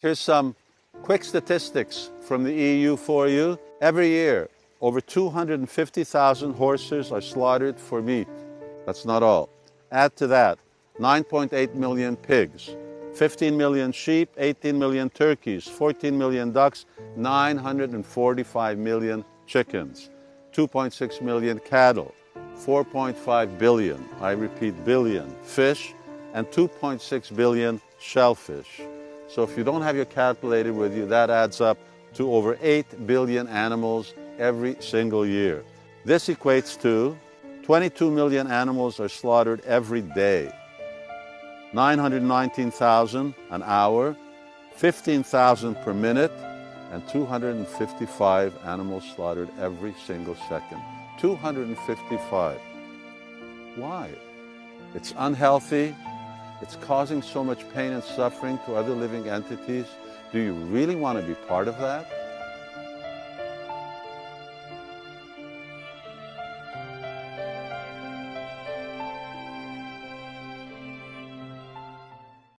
Here's some quick statistics from the EU for you. Every year, over 250,000 horses are slaughtered for meat. That's not all. Add to that 9.8 million pigs, 15 million sheep, 18 million turkeys, 14 million ducks, 945 million chickens, 2.6 million cattle, 4.5 billion, I repeat billion, fish, and 2.6 billion shellfish. So if you don't have your calculator with you, that adds up to over 8 billion animals every single year. This equates to 22 million animals are slaughtered every day. 919,000 an hour, 15,000 per minute, and 255 animals slaughtered every single second. 255. Why? It's unhealthy. It's causing so much pain and suffering to other living entities. Do you really want to be part of that?